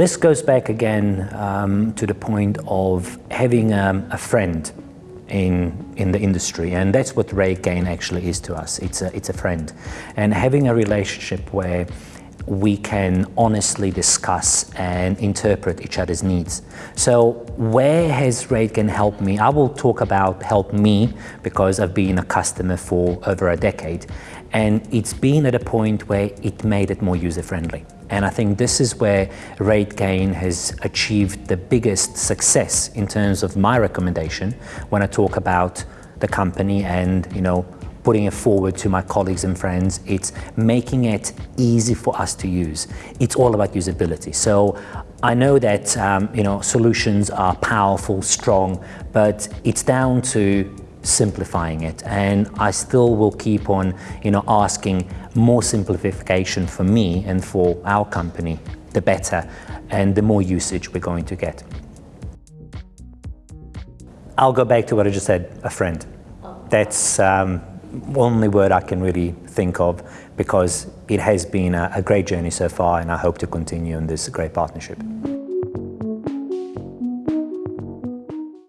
this goes back again um, to the point of having um, a friend in, in the industry and that's what RateGain actually is to us. It's a, it's a friend and having a relationship where we can honestly discuss and interpret each other's needs. So where has RateGain helped me? I will talk about help me because I've been a customer for over a decade and it's been at a point where it made it more user-friendly. And I think this is where RateGain has achieved the biggest success in terms of my recommendation when I talk about the company and you know putting it forward to my colleagues and friends. It's making it easy for us to use. It's all about usability. So I know that um, you know solutions are powerful, strong, but it's down to simplifying it and I still will keep on you know asking more simplification for me and for our company the better and the more usage we're going to get. I'll go back to what I just said, a friend. That's um, only word I can really think of because it has been a, a great journey so far and I hope to continue in this great partnership.